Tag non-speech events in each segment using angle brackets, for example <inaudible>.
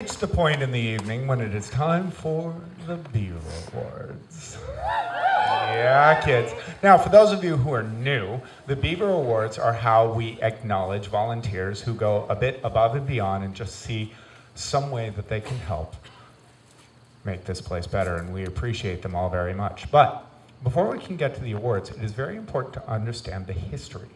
reached the point in the evening when it is time for the Beaver Awards. Yeah, kids. Now, for those of you who are new, the Beaver Awards are how we acknowledge volunteers who go a bit above and beyond and just see some way that they can help make this place better, and we appreciate them all very much. But before we can get to the awards, it is very important to understand the history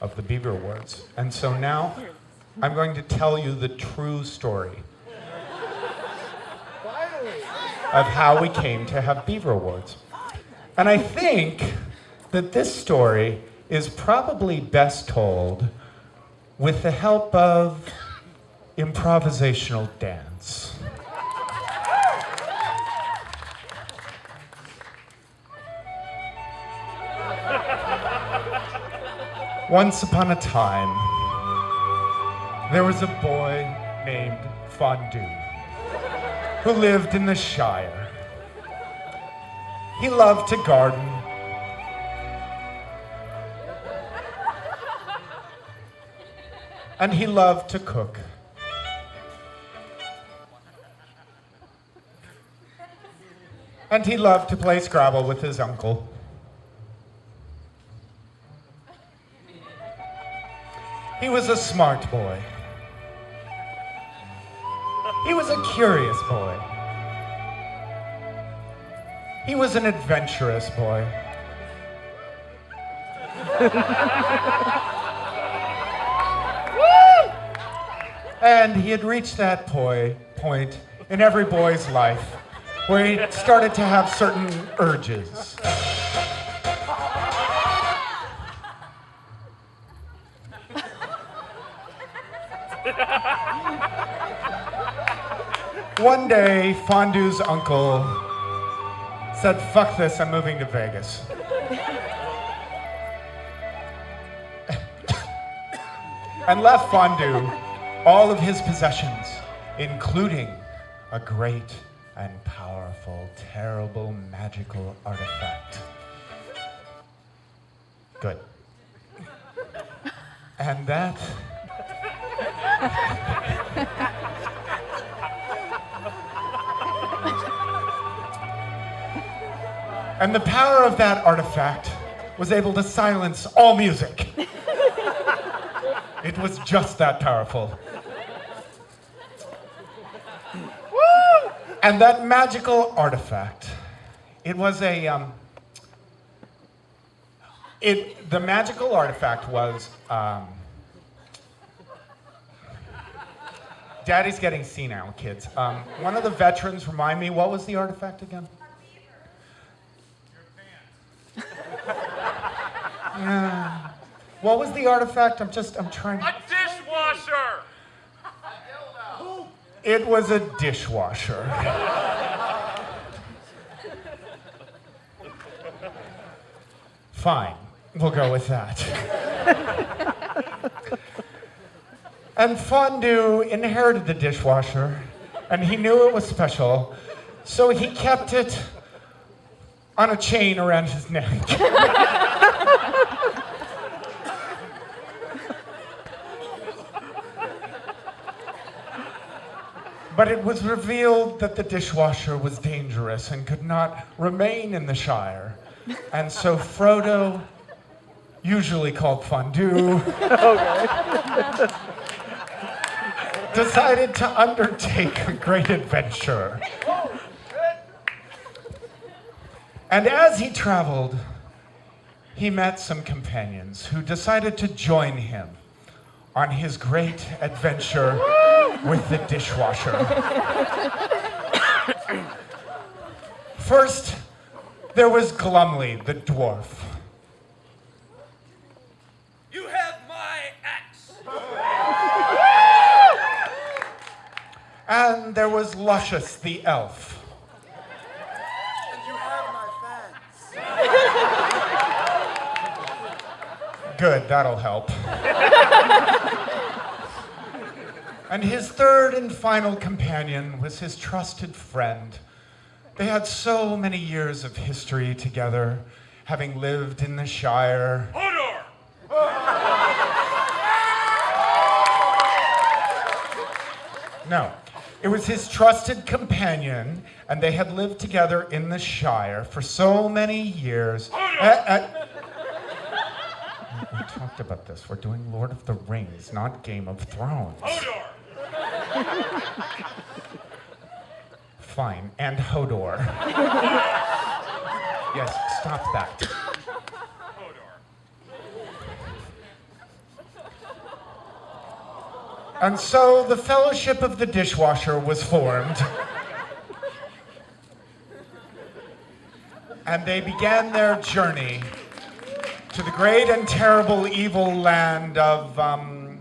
of the Beaver Awards. And so now I'm going to tell you the true story of how we came to have Beaver Awards. And I think that this story is probably best told with the help of improvisational dance. Once upon a time, there was a boy named Fondue who lived in the Shire. He loved to garden. And he loved to cook. And he loved to play Scrabble with his uncle. He was a smart boy. He was a curious boy. He was an adventurous boy. <laughs> and he had reached that poi- point in every boy's life where he started to have certain urges. <laughs> One day, Fondue's uncle said, fuck this, I'm moving to Vegas. <laughs> and left Fondue all of his possessions, including a great and powerful, terrible, magical artifact. Good. And that And the power of that artifact was able to silence all music. it was just that powerful. And that magical artifact, it was a, um, it, the magical artifact was, um, Daddy's getting senile, kids. Um, one of the veterans, remind me, what was the artifact again? Yeah. What was the artifact? I'm just, I'm trying. To A dishwasher! It was a dishwasher. Fine, we'll go with that. and Fondue inherited the dishwasher, and he knew it was special, so he kept it on a chain around his neck. <laughs> But it was revealed that the dishwasher was dangerous and could not remain in the Shire. And so Frodo, usually called Fondue, <laughs> decided to undertake a great adventure. And as he traveled, he met some companions who decided to join him on his great adventure with the dishwasher. First, there was Glumly, the dwarf. You have my axe! And there was Luscious, the elf. And you have my fans. Good, that'll help. And his third and final companion was his trusted friend. They had so many years of history together, having lived in the Shire. Hodor! No. It was his trusted companion, and they had lived together in the Shire for so many years. Uh, uh, we talked about this. We're doing Lord of the Rings, not Game of Thrones. Hodor! <laughs> Fine, and Hodor. yes, stop that. Hodor. And so the Fellowship of the Dishwasher was formed. and they began their journey to the great and terrible evil land of um,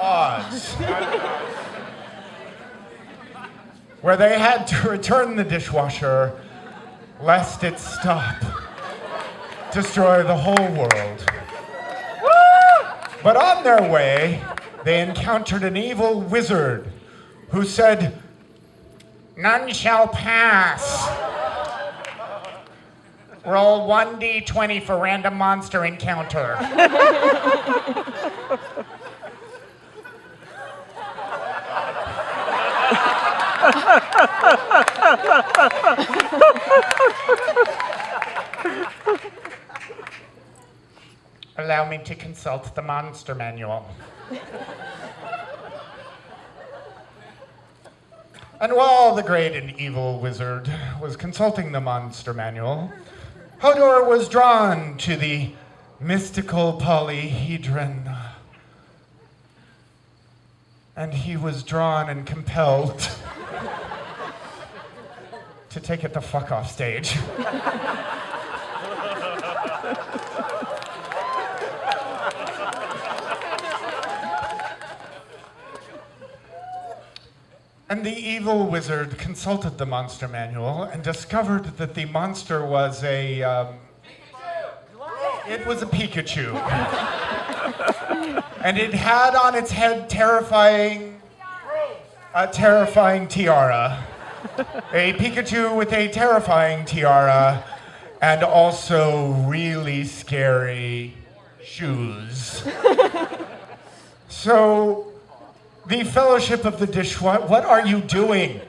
Oz. Where they had to return the dishwasher lest it stop, destroy the whole world. But on their way, they encountered an evil wizard who said, None shall pass. Roll 1d20 for random monster encounter. <laughs> <laughs> Allow me to consult the monster manual. and while the great and evil wizard was consulting the monster manual, Hodor was drawn to the mystical polyhedron. And he was drawn and compelled to take it the fuck off stage. <laughs> And the evil wizard consulted the monster manual and discovered that the monster was a. Um, it was a Pikachu. <laughs> and it had on its head terrifying. A terrifying tiara. A Pikachu with a terrifying tiara and also really scary shoes. so the Fellowship of the Dishwasher. What are you doing?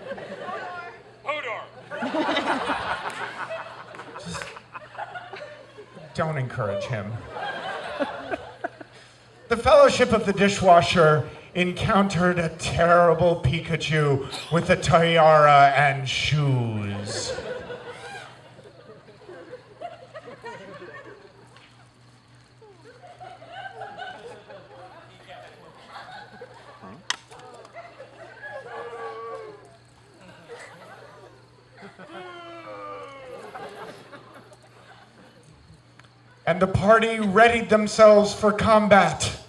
Hodor! Just don't encourage him. the Fellowship of the Dishwasher encountered a terrible Pikachu with a tiara and shoes. and the party readied themselves for combat.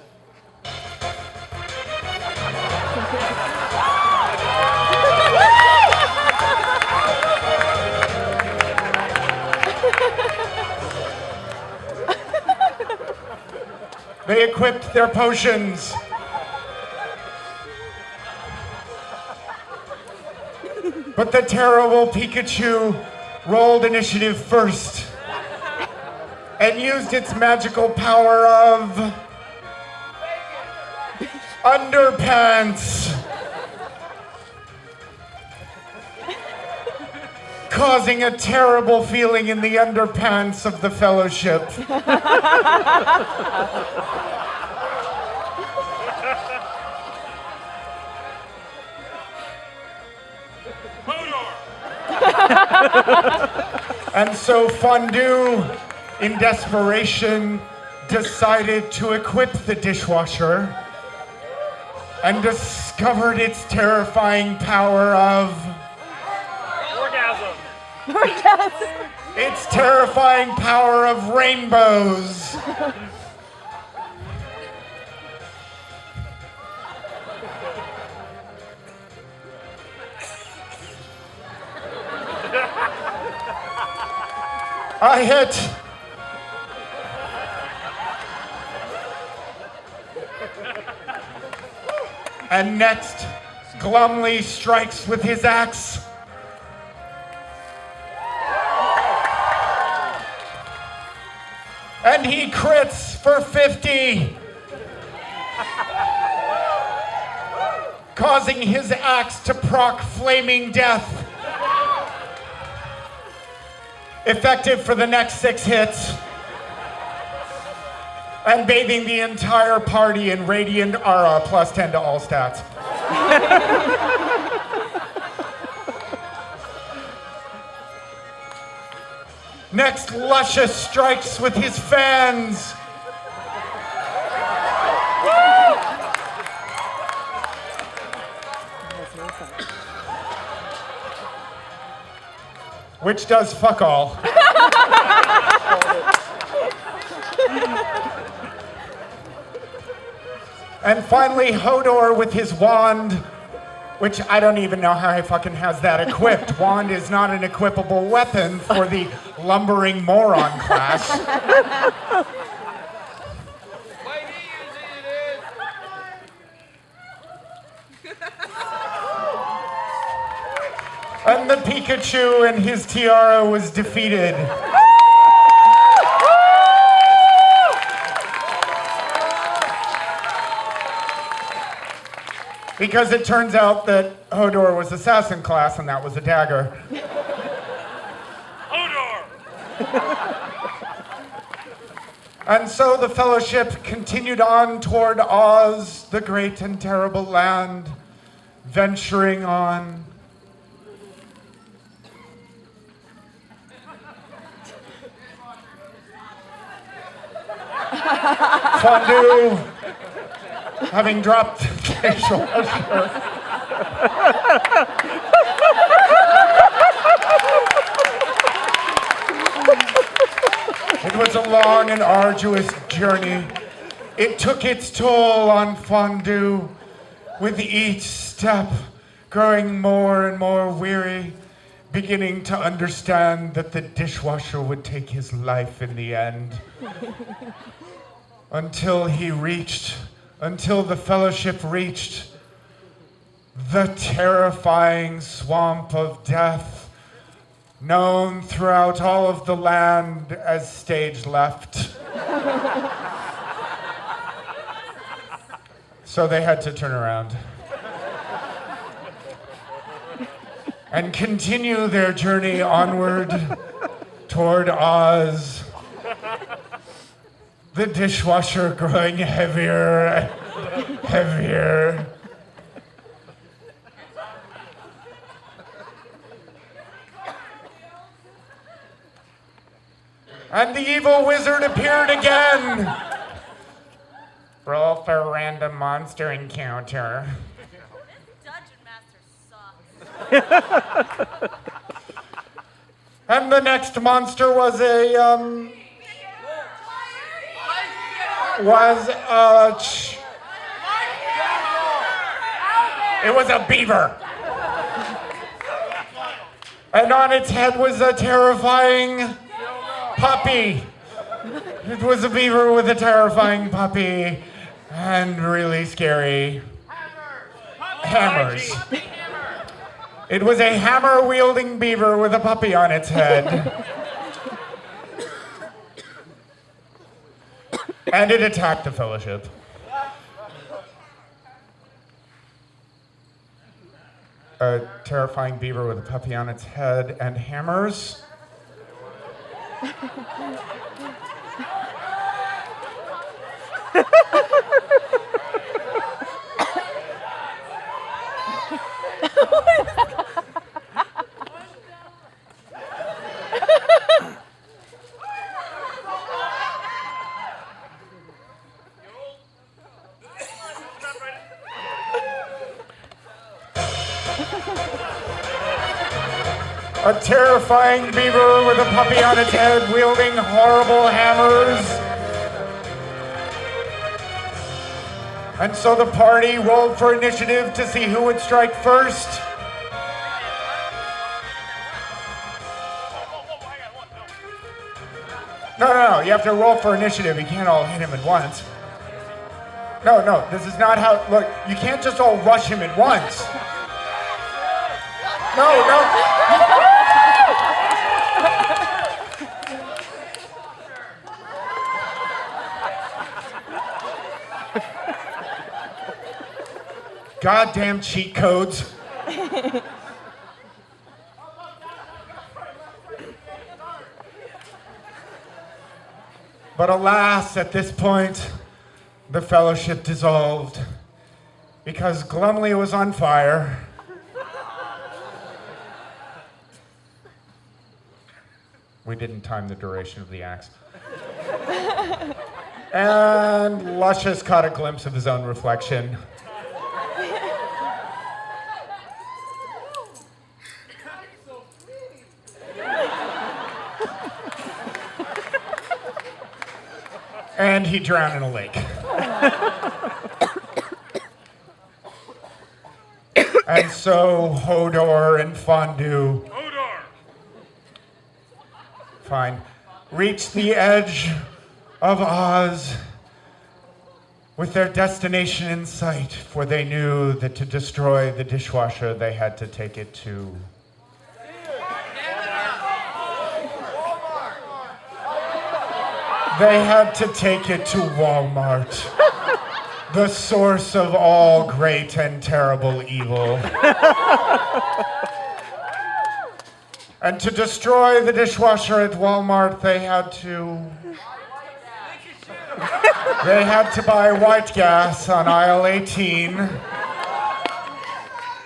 They equipped their potions. But the terrible Pikachu rolled initiative first and used its magical power of underpants. Causing a terrible feeling in the underpants of the fellowship. <laughs> And so Fondue, in desperation, decided to equip the dishwasher and discovered its terrifying power of its terrifying power of rainbows. I hit. And next, Glumly strikes with his axe. And he crits for 50. causing his axe to proc flaming death. Effective for the next six hits. And bathing the entire party in radiant aura plus 10 to all stats. <laughs> Next, Luscious strikes with his fans. Which does fuck all. and finally, Hodor with his wand, which I don't even know how he fucking has that equipped. wand is not an equipable weapon for the lumbering moron <laughs> class. And the Pikachu and his tiara was defeated. Because it turns out that Hodor was assassin class and that was a dagger. <laughs> And so the fellowship continued on toward Oz, the great and terrible land, venturing on. <laughs> Fondue, having dropped facial <laughs> usher. It was a long and arduous journey. It took its toll on Fondue, with each step growing more and more weary, beginning to understand that the dishwasher would take his life in the end. until he reached, until the fellowship reached the terrifying swamp of death known throughout all of the land as stage left. so they had to turn around and continue their journey onward toward Oz. The dishwasher growing heavier and heavier. And the evil wizard appeared again. Roll for a random monster encounter. Dungeon Master sucks. <laughs> And the next monster was a um was a it was a beaver. And on its head was a terrifying puppy. It was a beaver with a terrifying puppy and really scary hammers. It was a hammer wielding beaver with a puppy on its head. and it attacked the fellowship. A terrifying beaver with a puppy on its head and hammers. <laughs> what? A terrifying beaver with a puppy on its head wielding horrible hammers. And so the party rolled for initiative to see who would strike first. No, no, no. You have to roll for initiative. You can't all hit him at once. No, no. This is not how. Look, you can't just all rush him at once. No, no. Goddamn cheat codes. but alas, at this point, the fellowship dissolved because Glumly was on fire. We didn't time the duration of the axe. and Luscious caught a glimpse of his own reflection. And he drowned in a lake. and so Hodor and Fondue Hodor! Fine. Reached the edge of Oz with their destination in sight, for they knew that to destroy the dishwasher, they had to take it to. They had to take it to Walmart, <laughs> the source of all great and terrible evil. <laughs> And to destroy the dishwasher at Walmart, they had to. They had to buy white gas on aisle 18.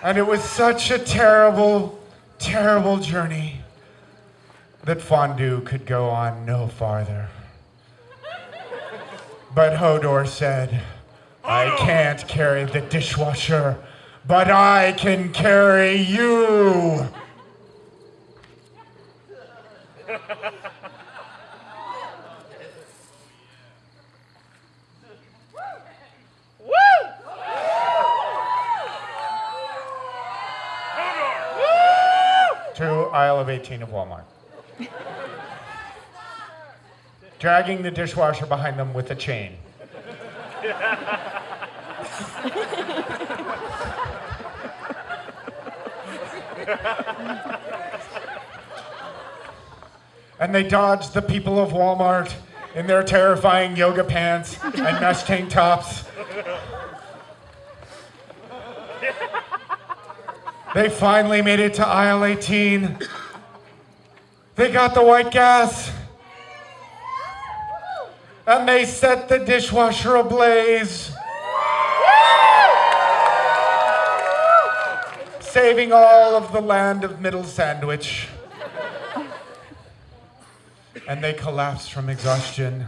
And it was such a terrible, terrible journey that Fondue could go on no farther. But Hodor said, I oh! can't carry the dishwasher, but I can carry you. to aisle of 18 of Walmart. <laughs> Dragging the dishwasher behind them with a chain. and they dodged the people of Walmart in their terrifying yoga pants and <laughs> mesh tank tops. They finally made it to aisle 18. They got the white gas. And they set the dishwasher ablaze. Saving all of the land of Middle Sandwich. And they collapsed from exhaustion.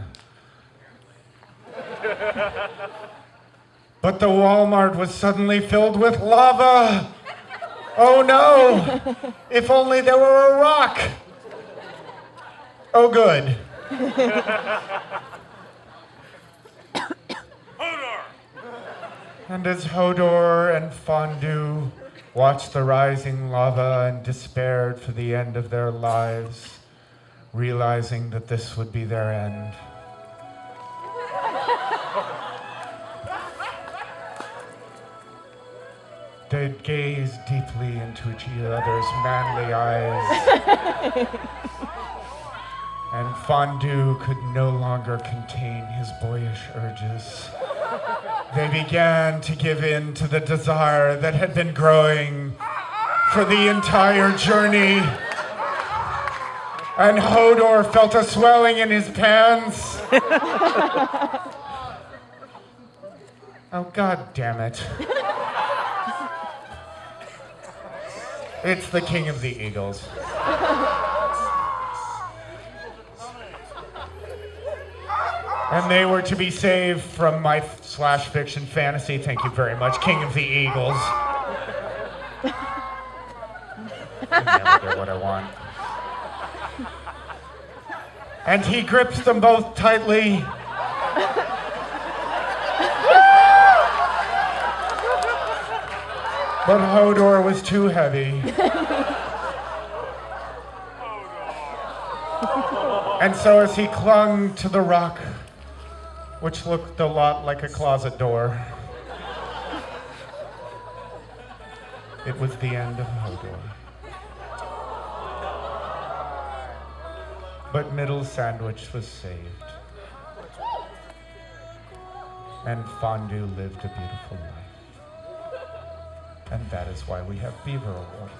But the Walmart was suddenly filled with lava. Oh no! If only there were a rock! Oh, good. And as Hodor and Fondue watched the rising lava and despaired for the end of their lives, realizing that this would be their end. They gazed deeply into each other's manly eyes. <laughs> and Fondue could no longer contain his boyish urges. They began to give in to the desire that had been growing for the entire journey. And Hodor felt a swelling in his pants. <laughs> oh, god damn it. <laughs> It's the king of the eagles. <laughs> And they were to be saved from my slash fiction fantasy. Thank you very much, King of the Eagles. I never get what I want. And he grips them both tightly. <laughs> But Hodor was too heavy. <laughs> And so as he clung to the rock, which looked a lot like a closet door, it was the end of Hodor. But Middle Sandwich was saved. And Fondue lived a beautiful life. And that is why we have Beaver Awards.